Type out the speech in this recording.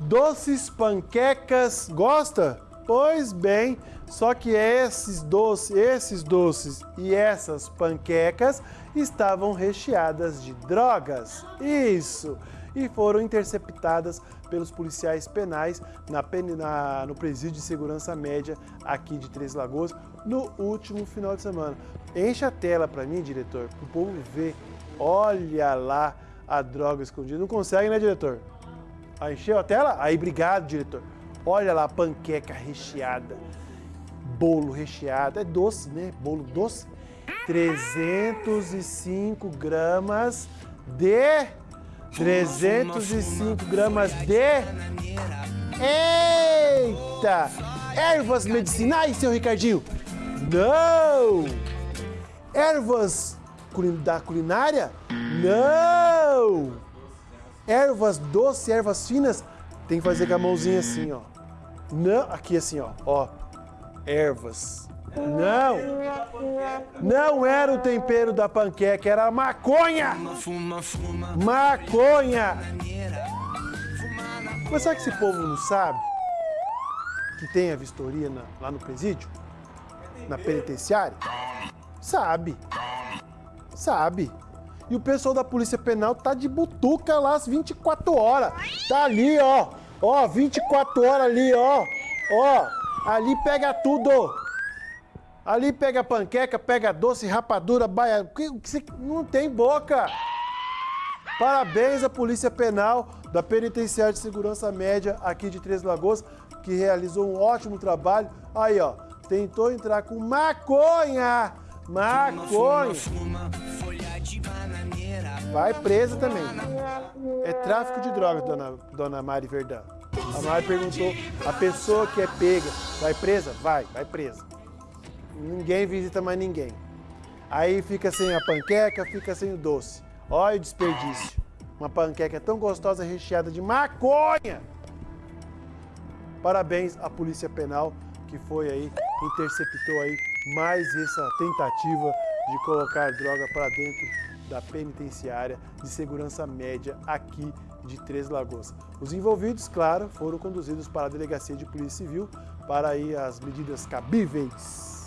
Doces, panquecas, gosta? Pois bem, só que esses doces, esses doces e essas panquecas estavam recheadas de drogas. Isso! E foram interceptadas pelos policiais penais na, na, no presídio de segurança média aqui de Três Lagoas no último final de semana. Enche a tela para mim, diretor, para o povo ver. Olha lá a droga escondida. Não consegue, né, diretor? Ah, encheu a tela? Aí, obrigado, diretor. Olha lá, panqueca recheada, bolo recheado, é doce, né? Bolo doce. 305 gramas de... 305 gramas de... Eita! Ervas medicinais, seu Ricardinho? Não! Ervas da culinária? Não! Ervas doces, ervas finas, tem que fazer com a mãozinha assim, ó. Não, aqui assim, ó, ó. Ervas. Não! Não era o tempero da panqueca, era a maconha! Maconha! Mas sabe que esse povo não sabe? Que tem a vistoria na, lá no presídio? Na penitenciária? Sabe. Sabe. E o pessoal da Polícia Penal tá de butuca lá às 24 horas. Tá ali, ó. Ó, 24 horas ali, ó. Ó, ali pega tudo. Ali pega panqueca, pega doce, rapadura, baia. Não tem boca. Parabéns à Polícia Penal da Penitenciária de Segurança Média aqui de Três Lagoas, que realizou um ótimo trabalho. Aí, ó, tentou entrar com maconha. Maconha. Vai presa também. É tráfico de drogas, dona, dona Mari Verdão. A Mari perguntou, a pessoa que é pega, vai presa? Vai, vai presa. Ninguém visita mais ninguém. Aí fica sem a panqueca, fica sem o doce. Olha o desperdício. Uma panqueca tão gostosa recheada de maconha. Parabéns à Polícia Penal que foi aí, interceptou aí mais essa tentativa de colocar droga para dentro da penitenciária de segurança média aqui de Três Lagoas. Os envolvidos, claro, foram conduzidos para a Delegacia de Polícia Civil para aí as medidas cabíveis.